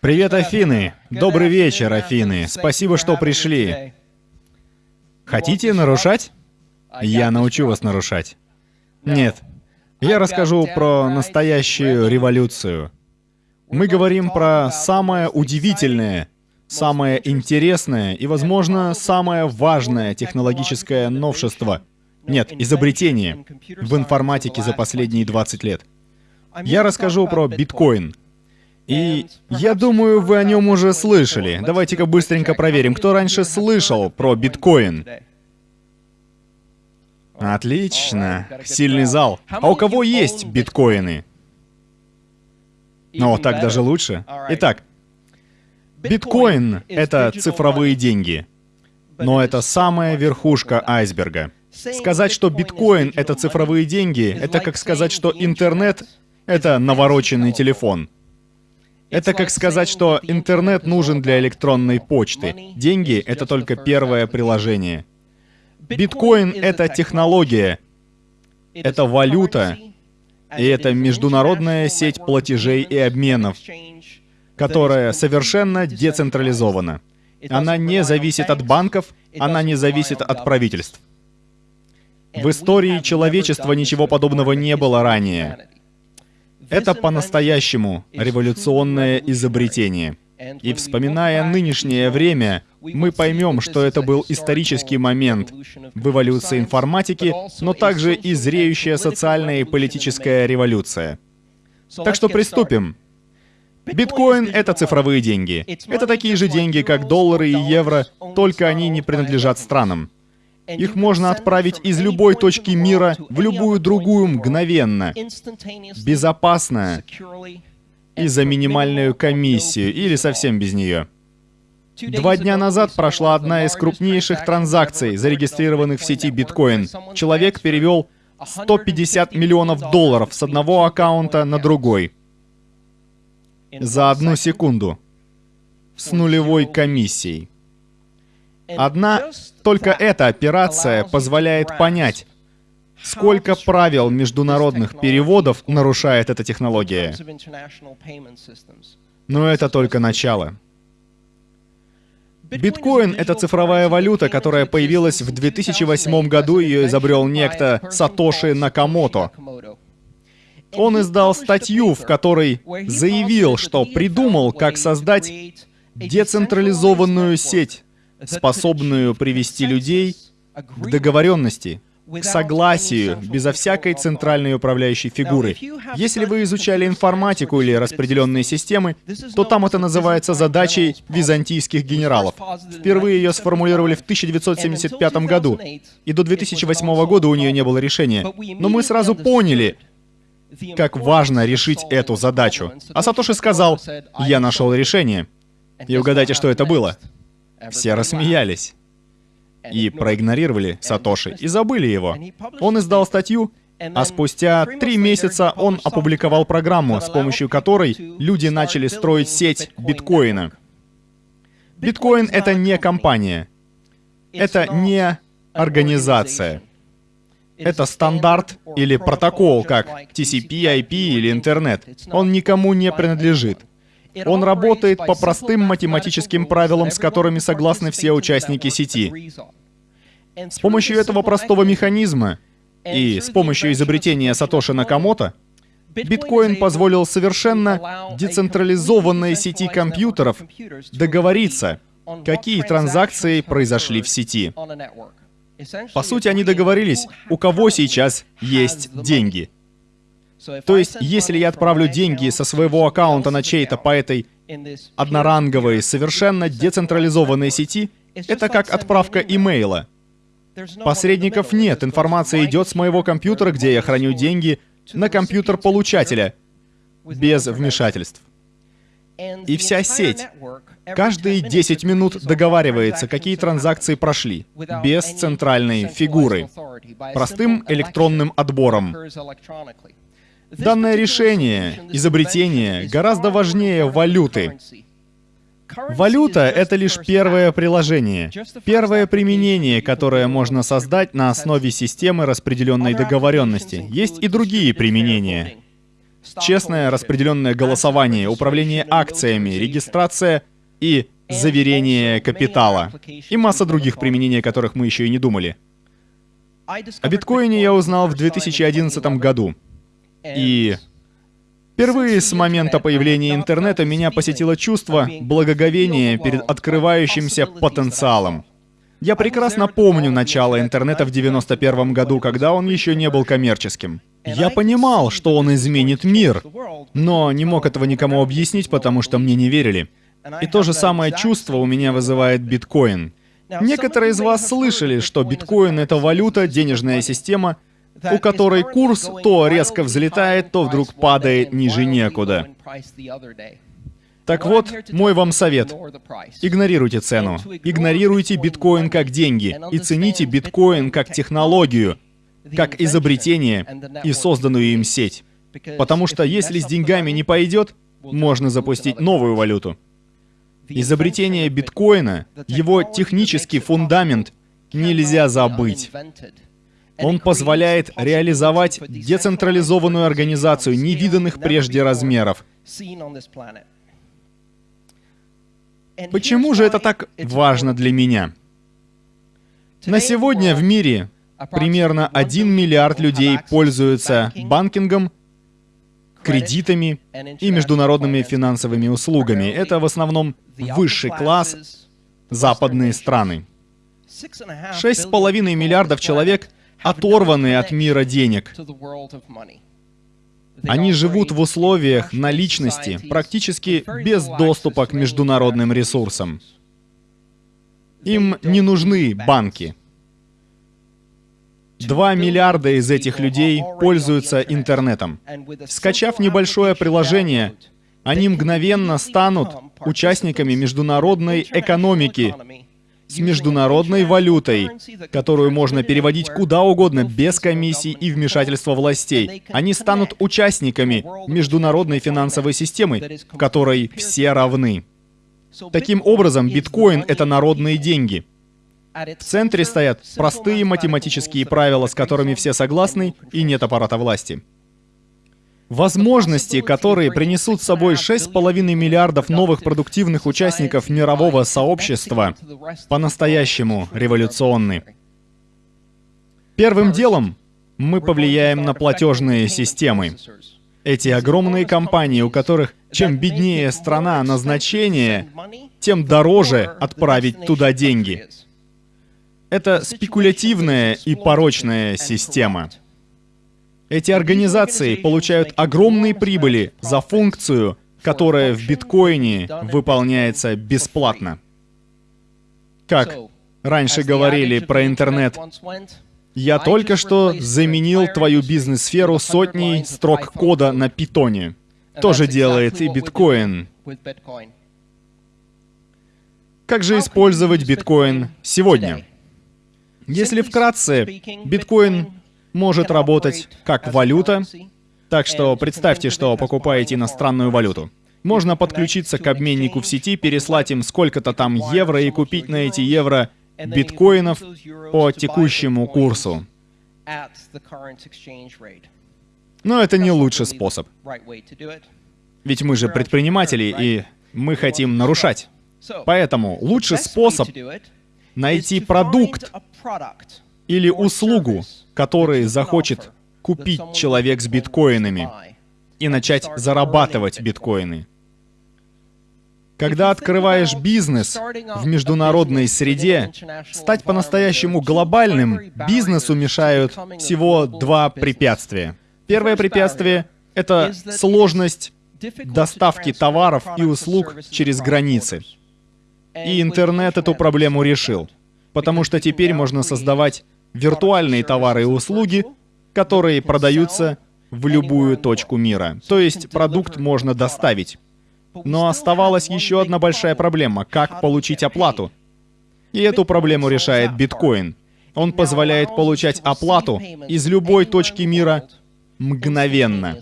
Привет, Афины! Добрый вечер, Афины! Спасибо, что пришли. Хотите нарушать? Я научу вас нарушать. Нет. Я расскажу про настоящую революцию. Мы говорим про самое удивительное, самое интересное и, возможно, самое важное технологическое новшество. Нет, изобретение в информатике за последние 20 лет. Я расскажу про биткоин. И я думаю, вы о нем уже слышали. Давайте-ка быстренько проверим, кто раньше слышал про биткоин. Отлично. Сильный зал. А у кого есть биткоины? Ну, так даже лучше. Итак, биткоин — это цифровые деньги. Но это самая верхушка айсберга. Сказать, что биткоин — это цифровые деньги, это как сказать, что интернет — это навороченный телефон. Это как сказать, что интернет нужен для электронной почты. Деньги — это только первое приложение. Биткоин — это технология, это валюта, и это международная сеть платежей и обменов, которая совершенно децентрализована. Она не зависит от банков, она не зависит от правительств. В истории человечества ничего подобного не было ранее. Это по-настоящему революционное изобретение. И вспоминая нынешнее время, мы поймем, что это был исторический момент в эволюции информатики, но также и зреющая социальная и политическая революция. Так что приступим. Биткоин — это цифровые деньги. Это такие же деньги, как доллары и евро, только они не принадлежат странам. Их можно отправить из любой точки мира в любую другую мгновенно, безопасно и за минимальную комиссию, или совсем без нее. Два дня назад прошла одна из крупнейших транзакций, зарегистрированных в сети биткоин. Человек перевел 150 миллионов долларов с одного аккаунта на другой. За одну секунду. С нулевой комиссией. Одна только эта операция позволяет понять, сколько правил международных переводов нарушает эта технология. Но это только начало. Биткоин — это цифровая валюта, которая появилась в 2008 году, ее изобрел некто Сатоши Накамото. Он издал статью, в которой заявил, что придумал, как создать децентрализованную сеть, способную привести людей к договоренности, к согласию, безо всякой центральной управляющей фигуры. Если вы изучали информатику или распределенные системы, то там это называется задачей византийских генералов. Впервые ее сформулировали в 1975 году, и до 2008 года у нее не было решения. Но мы сразу поняли, как важно решить эту задачу. А Сатоши сказал, «Я нашел решение». И угадайте, что это было? Все рассмеялись и проигнорировали Сатоши и забыли его. Он издал статью, а спустя три месяца он опубликовал программу, с помощью которой люди начали строить сеть биткоина. Биткоин — это не компания, это не организация. Это стандарт или протокол, как TCP, IP или интернет. Он никому не принадлежит. Он работает по простым математическим правилам, с которыми согласны все участники сети. С помощью этого простого механизма и с помощью изобретения Сатоши Накамото, биткоин позволил совершенно децентрализованной сети компьютеров договориться, какие транзакции произошли в сети. По сути, они договорились, у кого сейчас есть деньги — то есть, если я отправлю деньги со своего аккаунта на чей-то по этой одноранговой, совершенно децентрализованной сети, это как отправка имейла. Посредников нет, информация идет с моего компьютера, где я храню деньги, на компьютер получателя, без вмешательств. И вся сеть каждые 10 минут договаривается, какие транзакции прошли, без центральной фигуры, простым электронным отбором. Данное решение, изобретение гораздо важнее валюты. Валюта — это лишь первое приложение, первое применение, которое можно создать на основе системы распределенной договоренности. Есть и другие применения. честное распределенное голосование, управление акциями, регистрация и заверение капитала. И масса других применений, о которых мы еще и не думали. О биткоине я узнал в 2011 году. И впервые с момента появления интернета меня посетило чувство благоговения перед открывающимся потенциалом. Я прекрасно помню начало интернета в 91 году, когда он еще не был коммерческим. Я понимал, что он изменит мир, но не мог этого никому объяснить, потому что мне не верили. И то же самое чувство у меня вызывает биткоин. Некоторые из вас слышали, что биткоин — это валюта, денежная система, у которой курс то резко взлетает, то вдруг падает ниже некуда. Так вот, мой вам совет. Игнорируйте цену. Игнорируйте биткоин как деньги. И цените биткоин как технологию, как изобретение и созданную им сеть. Потому что если с деньгами не пойдет, можно запустить новую валюту. Изобретение биткоина, его технический фундамент нельзя забыть. Он позволяет реализовать децентрализованную организацию невиданных прежде размеров. Почему же это так важно для меня? На сегодня в мире примерно 1 миллиард людей пользуются банкингом, кредитами и международными финансовыми услугами. Это в основном высший класс, западные страны. 6,5 миллиардов человек оторваны от мира денег. Они живут в условиях наличности, практически без доступа к международным ресурсам. Им не нужны банки. Два миллиарда из этих людей пользуются интернетом. Скачав небольшое приложение, они мгновенно станут участниками международной экономики с международной валютой, которую можно переводить куда угодно без комиссий и вмешательства властей. Они станут участниками международной финансовой системы, в которой все равны. Таким образом, биткоин — это народные деньги — в центре стоят простые математические правила, с которыми все согласны, и нет аппарата власти. Возможности, которые принесут с собой 6,5 миллиардов новых продуктивных участников мирового сообщества, по-настоящему революционны. Первым делом мы повлияем на платежные системы. Эти огромные компании, у которых чем беднее страна назначения, тем дороже отправить туда деньги. Это спекулятивная и порочная система. Эти организации получают огромные прибыли за функцию, которая в биткоине выполняется бесплатно. Как раньше говорили про интернет, я только что заменил твою бизнес-сферу сотней строк кода на питоне. Тоже делает и биткоин. Как же использовать биткоин сегодня? Если вкратце, биткоин может работать как валюта, так что представьте, что покупаете иностранную валюту. Можно подключиться к обменнику в сети, переслать им сколько-то там евро и купить на эти евро биткоинов по текущему курсу. Но это не лучший способ. Ведь мы же предприниматели, и мы хотим нарушать. Поэтому лучший способ найти продукт или услугу, который захочет купить человек с биткоинами и начать зарабатывать биткоины. Когда открываешь бизнес в международной среде, стать по-настоящему глобальным бизнесу мешают всего два препятствия. Первое препятствие — это сложность доставки товаров и услуг через границы. И интернет эту проблему решил потому что теперь можно создавать виртуальные товары и услуги, которые продаются в любую точку мира. То есть продукт можно доставить. Но оставалась еще одна большая проблема — как получить оплату. И эту проблему решает биткоин. Он позволяет получать оплату из любой точки мира мгновенно.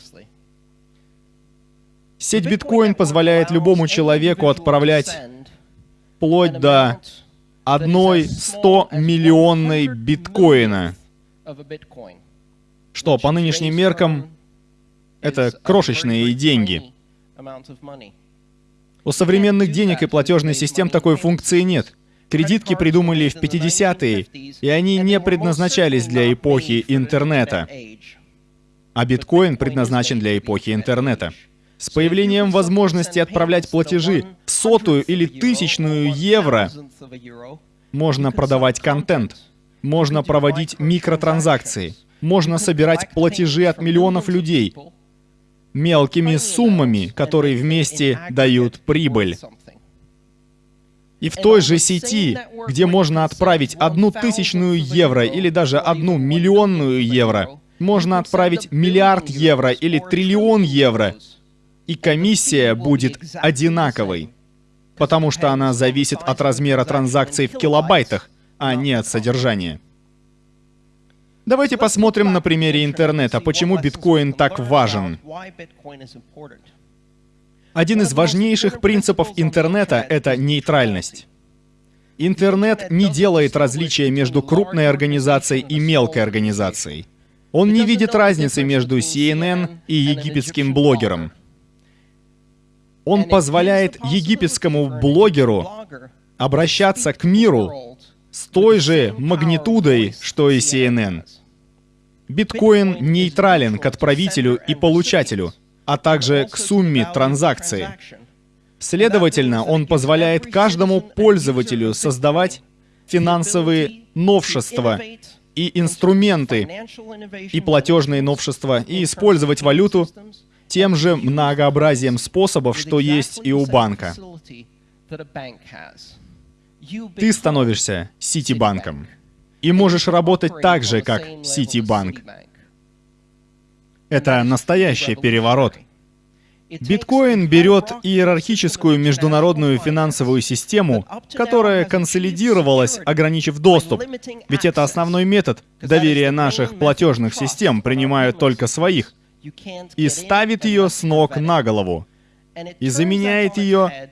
Сеть биткоин позволяет любому человеку отправлять вплоть до одной 100-миллионной биткоина, что по нынешним меркам Это крошечные деньги. У современных денег и платежных систем такой функции нет. Кредитки придумали в 50-е, и они не предназначались для эпохи интернета. А биткоин предназначен для эпохи интернета. С появлением возможности отправлять платежи в сотую или тысячную евро можно продавать контент, можно проводить микротранзакции, можно собирать платежи от миллионов людей мелкими суммами, которые вместе дают прибыль. И в той же сети, где можно отправить одну тысячную евро или даже одну миллионную евро, можно отправить миллиард евро или триллион евро, и комиссия будет одинаковой, потому что она зависит от размера транзакций в килобайтах, а не от содержания. Давайте посмотрим на примере интернета, почему биткоин так важен. Один из важнейших принципов интернета — это нейтральность. Интернет не делает различия между крупной организацией и мелкой организацией. Он не видит разницы между CNN и египетским блогером. Он позволяет египетскому блогеру обращаться к миру с той же магнитудой, что и CNN. Биткоин нейтрален к отправителю и получателю, а также к сумме транзакции. Следовательно, он позволяет каждому пользователю создавать финансовые новшества и инструменты, и платежные новшества, и использовать валюту тем же многообразием способов, что есть и у банка. Ты становишься Ситибанком и можешь работать так же, как Ситибанк. Это настоящий переворот. Биткоин берет иерархическую международную финансовую систему, которая консолидировалась, ограничив доступ. Ведь это основной метод. Доверия наших платежных систем принимают только своих. И ставит ее с ног на голову. И заменяет ее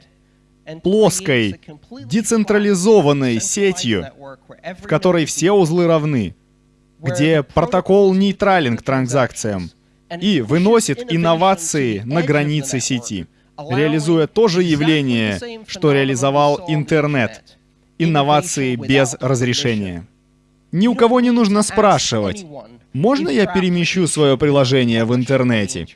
плоской, децентрализованной сетью, в которой все узлы равны, где протокол нейтрален к транзакциям и выносит инновации на границы сети, реализуя то же явление, что реализовал интернет, инновации без разрешения. Ни у кого не нужно спрашивать, можно я перемещу свое приложение в интернете?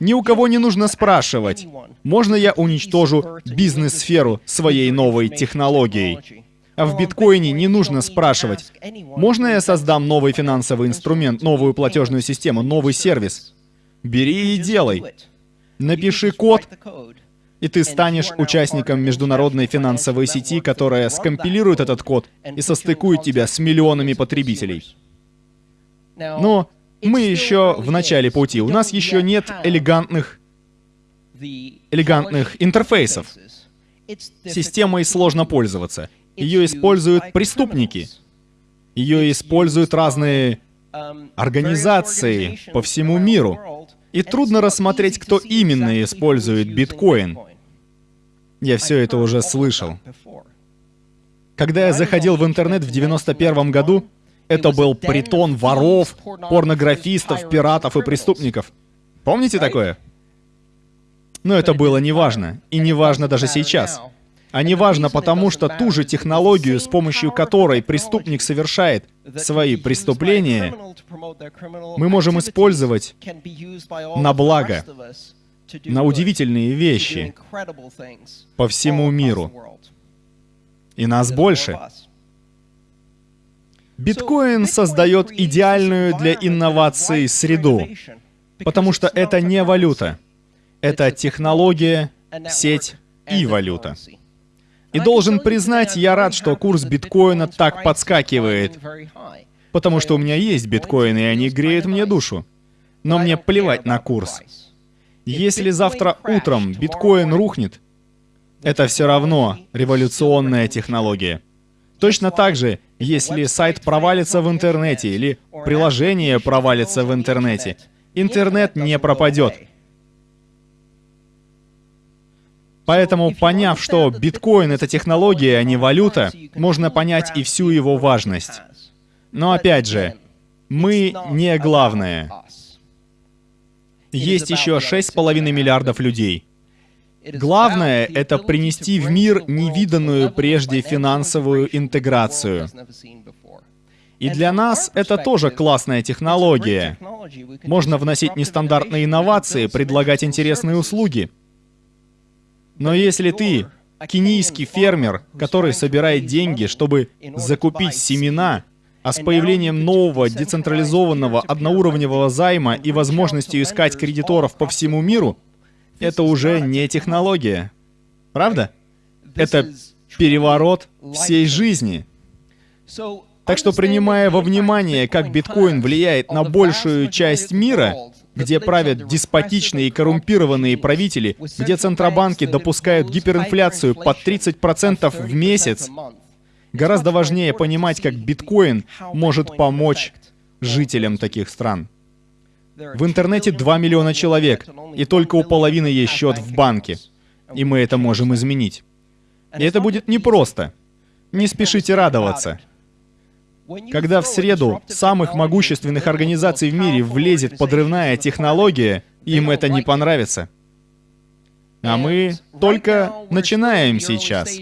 Ни у кого не нужно спрашивать, можно я уничтожу бизнес-сферу своей новой технологией? А в биткоине не нужно спрашивать, можно я создам новый финансовый инструмент, новую платежную систему, новый сервис? Бери и делай. Напиши код, и ты станешь участником международной финансовой сети, которая скомпилирует этот код и состыкует тебя с миллионами потребителей. Но мы еще в начале пути. У нас еще нет элегантных, элегантных интерфейсов. Системой сложно пользоваться. Ее используют преступники. Ее используют разные организации по всему миру. И трудно рассмотреть, кто именно использует биткоин. Я все это уже слышал. Когда я заходил в интернет в 91 году, это был притон воров, порнографистов, пиратов и преступников. Помните такое? Но это было неважно. И неважно даже сейчас. А неважно потому, что ту же технологию, с помощью которой преступник совершает свои преступления, мы можем использовать на благо, на удивительные вещи по всему миру. И нас больше. Биткоин создает идеальную для инноваций среду, потому что это не валюта. Это технология, сеть и валюта. И должен признать, я рад, что курс биткоина так подскакивает, потому что у меня есть биткоины, и они греют мне душу. Но мне плевать на курс. Если завтра утром биткоин рухнет, это все равно революционная технология. Точно так же, если сайт провалится в интернете или приложение провалится в интернете, интернет не пропадет. Поэтому, поняв, что биткоин — это технология, а не валюта, можно понять и всю его важность. Но опять же, мы не главное. есть еще 6,5 миллиардов людей. Главное — это принести в мир невиданную прежде финансовую интеграцию. И для нас это тоже классная технология. Можно вносить нестандартные инновации, предлагать интересные услуги. Но если ты кенийский фермер, который собирает деньги, чтобы закупить семена, а с появлением нового децентрализованного одноуровневого займа и возможностью искать кредиторов по всему миру, это уже не технология. Правда? Это переворот всей жизни. Так что принимая во внимание, как биткоин влияет на большую часть мира, где правят деспотичные и коррумпированные правители, где центробанки допускают гиперинфляцию под 30% в месяц, гораздо важнее понимать, как биткоин может помочь жителям таких стран. В интернете 2 миллиона человек, и только у половины есть счет в банке. И мы это можем изменить. И это будет непросто. Не спешите радоваться. Когда в среду самых могущественных организаций в мире влезет подрывная технология, им это не понравится. А мы только начинаем сейчас.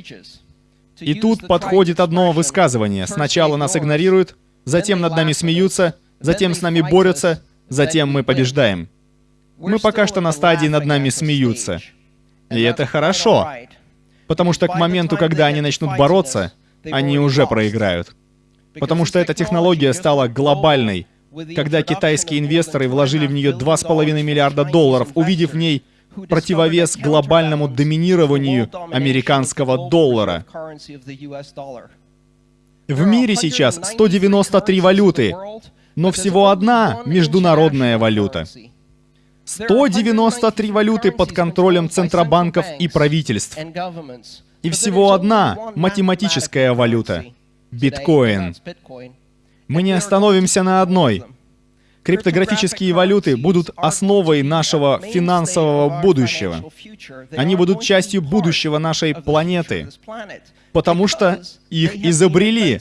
И тут подходит одно высказывание. Сначала нас игнорируют, затем над нами смеются, затем с нами борются, затем мы побеждаем. Мы пока что на стадии над нами смеются. И это хорошо, потому что к моменту, когда они начнут бороться, они уже проиграют. Потому что эта технология стала глобальной. Когда китайские инвесторы вложили в нее 2,5 миллиарда долларов, увидев в ней противовес глобальному доминированию американского доллара. В мире сейчас 193 валюты, но всего одна международная валюта. 193 валюты под контролем центробанков и правительств. И всего одна математическая валюта — биткоин. Мы не остановимся на одной. Криптографические валюты будут основой нашего финансового будущего. Они будут частью будущего нашей планеты, потому что их изобрели,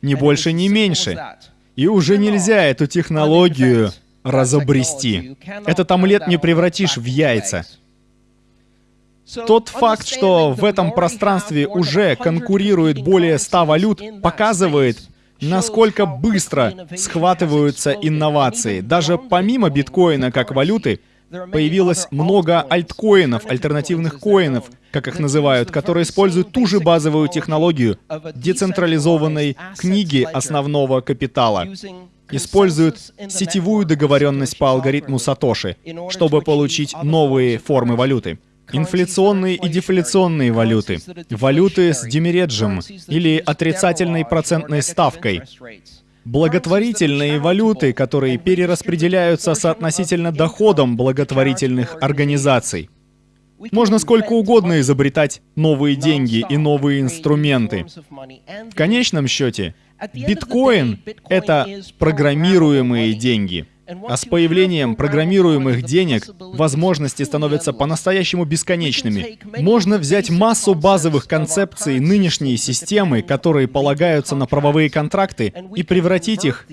ни больше, ни меньше. И уже нельзя эту технологию разобрести. Этот омлет не превратишь в яйца. Тот факт, что в этом пространстве уже конкурирует более 100 валют, показывает, насколько быстро схватываются инновации. Даже помимо биткоина как валюты, появилось много альткоинов, альтернативных коинов, как их называют, которые используют ту же базовую технологию децентрализованной книги основного капитала. Используют сетевую договоренность по алгоритму Сатоши, чтобы получить новые формы валюты. Инфляционные и дефляционные валюты, валюты с демереджем или отрицательной процентной ставкой, благотворительные валюты, которые перераспределяются соотносительно доходам благотворительных организаций. Можно сколько угодно изобретать новые деньги и новые инструменты. В конечном счете, биткоин — это программируемые деньги — а с появлением программируемых денег возможности становятся по-настоящему бесконечными. Можно взять массу базовых концепций нынешней системы, которые полагаются на правовые контракты, и превратить их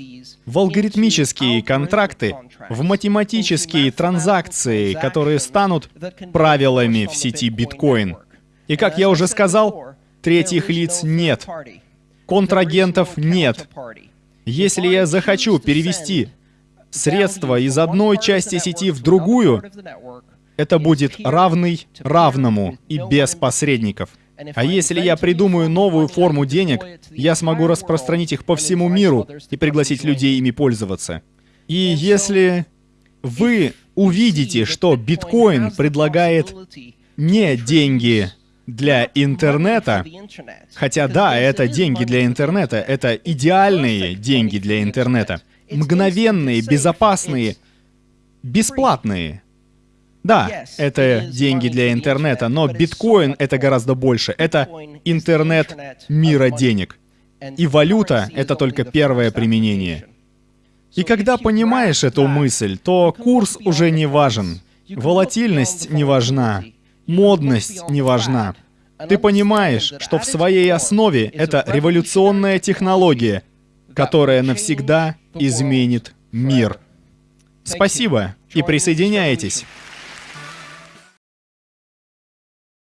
в алгоритмические контракты, в математические транзакции, которые станут правилами в сети биткоин. И как я уже сказал, третьих лиц нет. Контрагентов нет. Если я захочу перевести средства из одной части сети в другую, это будет равный равному и без посредников. А если я придумаю новую форму денег, я смогу распространить их по всему миру и пригласить людей ими пользоваться. И если вы увидите, что биткоин предлагает не деньги для интернета, хотя да, это деньги для интернета, это идеальные деньги для интернета, мгновенные, безопасные, бесплатные. Да, это деньги для интернета, но биткоин — это гораздо больше. Это интернет мира денег. И валюта — это только первое применение. И когда понимаешь эту мысль, то курс уже не важен. Волатильность не важна. Модность не важна. Ты понимаешь, что в своей основе это революционная технология, которая навсегда изменит мир. Спасибо и присоединяйтесь.